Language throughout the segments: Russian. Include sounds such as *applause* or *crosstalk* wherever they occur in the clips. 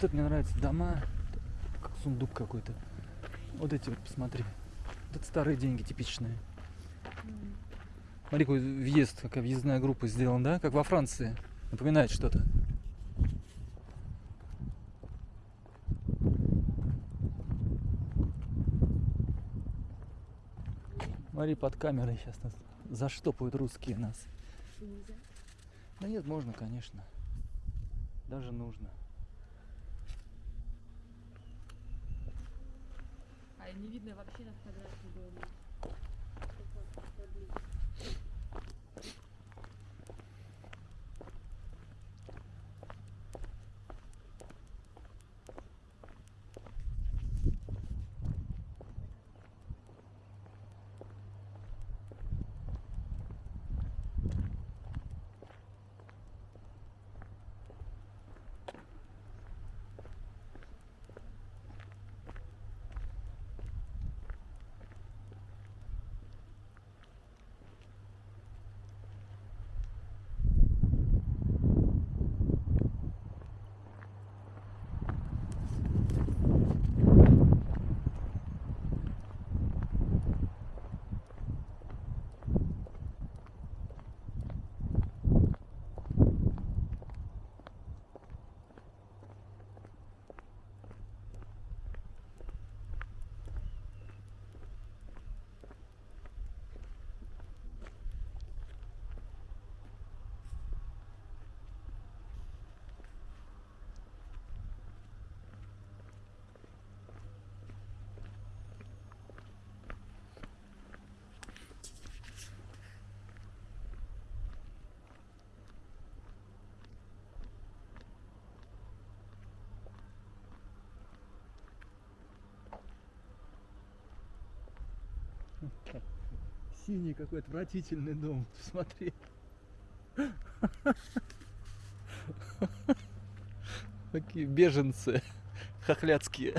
Вот это мне нравится. Дома, как сундук какой-то. Вот эти вот, посмотри. Вот это старые деньги типичные. Смотри, какой въезд, какая въездная группа сделана, да? Как во Франции. Напоминает что-то. Смотри, под камерой сейчас нас заштопают русские нас. Нельзя. Да нет, можно, конечно. Даже нужно. Не видно вообще на фотографии дома. Синий какой отвратительный дом. Смотри. Такие беженцы хохлядские.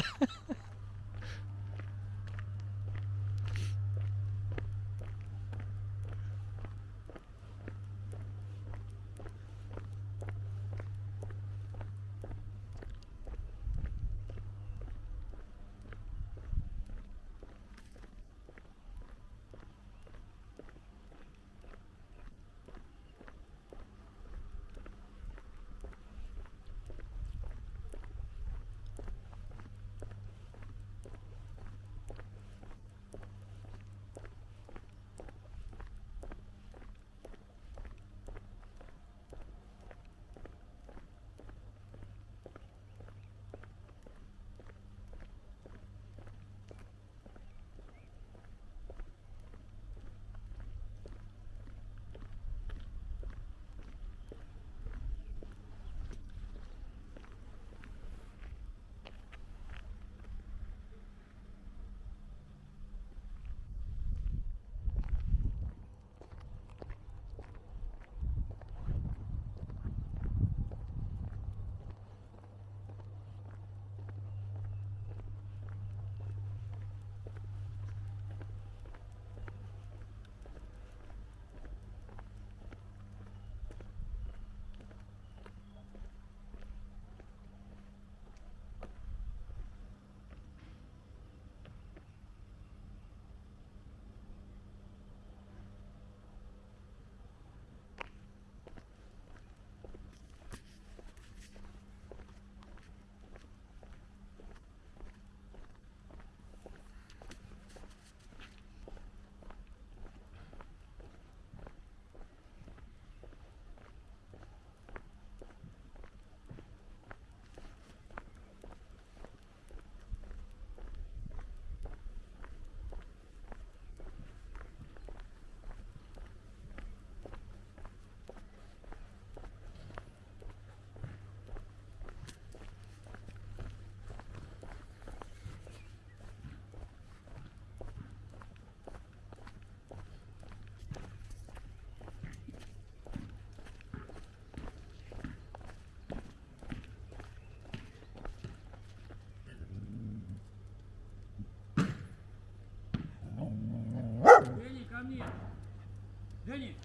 Иди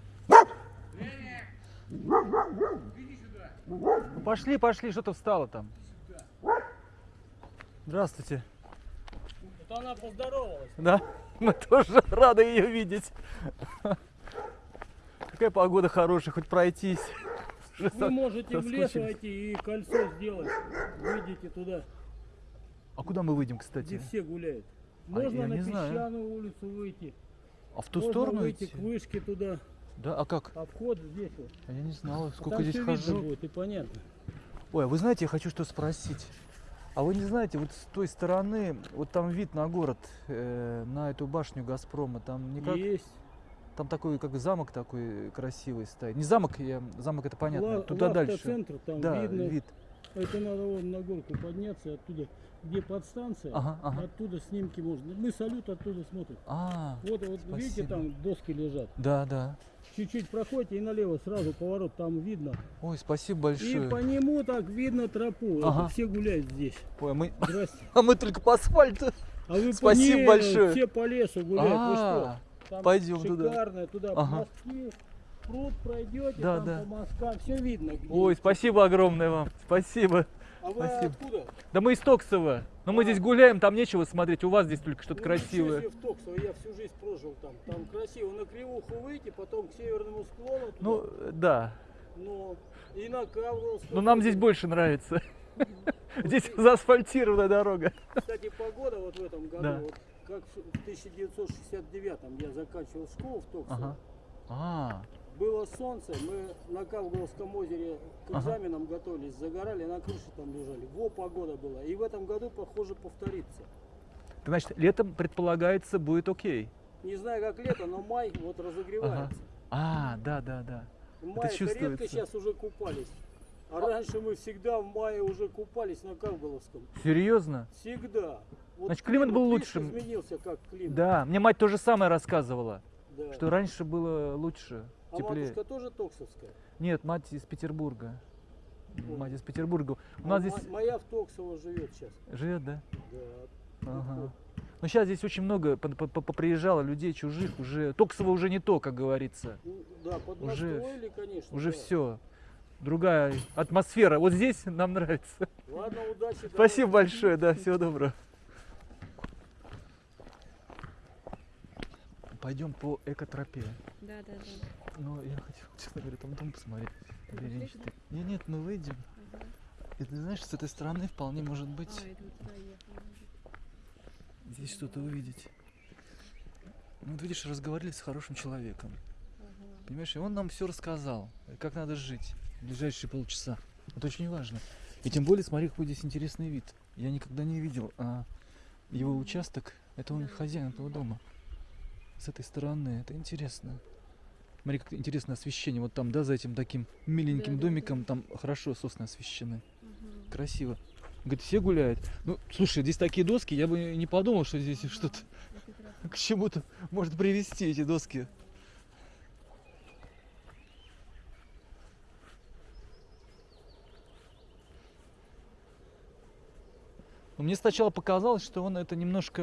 сюда! Ну, пошли, пошли, что-то встало там. Здравствуйте. Это она поздоровалась. Да, мы тоже рады ее видеть. Какая погода хорошая, хоть пройтись. Вы можете в лес войти и кольцо сделать. Выйдите туда, А куда мы выйдем, где кстати? все гуляют. А Можно я на не знаю. песчаную улицу выйти. А в ту Можно сторону выйти идти? к вышке туда. Да, а как? Обход здесь вот. А Я не знала, А сколько там здесь хожу. будет и понятно. Ой, а вы знаете, я хочу что спросить. А вы не знаете, вот с той стороны, вот там вид на город, э, на эту башню Газпрома, там никак, Есть. там такой, как замок такой красивый стоит. Не замок, я, замок это понятно, Ла- туда дальше. Лавтоцентр, там Да, видно. вид. Это надо вон на горку подняться оттуда, где подстанция. Ага, ага. Оттуда снимки можно. Мы салют оттуда смотрим. А, Вот, вот видите, Спасибо. там доски лежат. да, да. Чуть-чуть проходите и налево сразу поворот, там видно. Ой, спасибо И большое. по нему так видно тропу. Это Ага. все гуляют здесь. Ой, мы, Здрасте. *laughs* а мы только по асфальту. А вы по- Спасибо не, большое. Все по лесу гуляют. Вы что? А, Там пойдем туда. шикарно, туда Ага. мостки, пруд пройдете, Да, там да. по мосткам, все видно. где Ой, спасибо огромное вам. Спасибо. А вы спасибо. откуда? Да мы из Токсова. Но мы здесь гуляем, там нечего смотреть. У вас здесь только что-то Ну, красивое. себе в Токсово, я всю жизнь прожил там. Там красиво, на Кривуху выйти, потом к северному склону. туда, Ну, да. ну, и на Кавровскую. Но нам здесь больше нравится. *laughs* Здесь заасфальтированная дорога. Кстати, погода вот в этом году, Да. вот как в 1969 я заканчивал школу в Токсово. Ага. А, Было солнце, мы на Кавговском озере к Ага. экзаменам готовились, загорали, на крыше там лежали. Во, погода была. И в этом году, похоже, повторится. значит, летом предполагается будет окей. Не знаю, как лето, но май вот разогревается. А, да, да, да. В мае редко сейчас уже купались. А раньше мы всегда в мае уже купались на Кавголовском. Серьезно? Всегда. Вот Значит, климат был видишь, лучшим. изменился как климат. Да, мне мать то же самое рассказывала, Да. что раньше было лучше, а теплее. матушка тоже токсовская? Нет, мать из Петербурга. О. Мать из Петербурга. У А нас мо- здесь Моя в Токсово живет сейчас. живет, да? Да. Ага. Ну сейчас здесь очень много по- по- по- поприезжало людей чужих, уже Токсово уже не то, как говорится. Ну, да, Уже- конечно. Уже да. все. Другая атмосфера. Вот здесь нам нравится. Ладно, удачи. *laughs* Спасибо давай. большое, да, всего доброго. Пойдем по экотропе. Да, да, да. Ну, я хотел, *laughs* честно говоря, там дом посмотреть. Что- Не, нет, мы выйдем. Ага. И ты знаешь, с этой стороны вполне может быть А, это вот туда ехали. здесь что-то увидеть. Ну, вот видишь, разговаривали с хорошим человеком. Ага. Понимаешь, и он нам все рассказал, как надо жить в ближайшие полчаса. Это очень важно. И тем более, смотри, какой здесь интересный вид. Я никогда не видел а его участок. Это он Да. хозяин этого дома. С этой стороны. Это интересно. Смотри, как интересное освещение. Вот там, да, за этим таким миленьким Да, да, да. домиком, там хорошо сосны освещены. Ага. Красиво. Говорит, все гуляют. Ну, слушай, здесь такие доски, я бы не подумал, что здесь Ага. что-то *laughs* к чему-то может привести эти доски. Но мне сначала показалось, что он это немножко